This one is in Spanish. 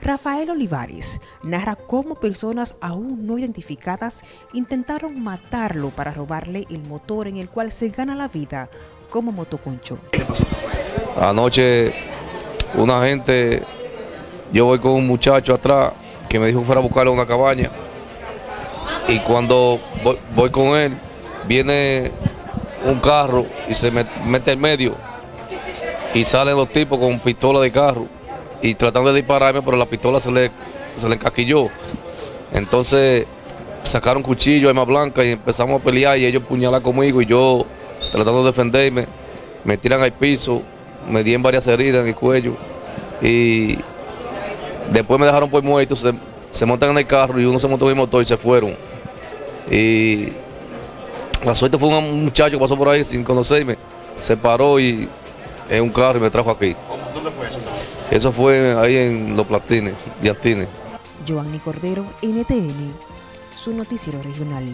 Rafael Olivares narra cómo personas aún no identificadas intentaron matarlo para robarle el motor en el cual se gana la vida como motoconcho. Anoche una gente, yo voy con un muchacho atrás que me dijo que fuera a buscarle una cabaña. Y cuando voy, con él viene un carro y se mete en medio y salen los tipos con pistola de carro y tratando de dispararme, pero la pistola se le, se le encaquilló. Entonces sacaron cuchillo, arma blanca y empezamos a pelear y ellos puñalan conmigo y yo tratando de defenderme, me tiran al piso, me dieron varias heridas en el cuello y después me dejaron por muerto, se, se montan en el carro y uno se montó en el motor y se fueron. Y la suerte fue un muchacho que pasó por ahí sin conocerme, se paró y en un carro y me trajo aquí. ¿Dónde fue eso? Eso fue ahí en Los Platines, Diantines. Giovanni Cordero, NTN, su noticiero regional.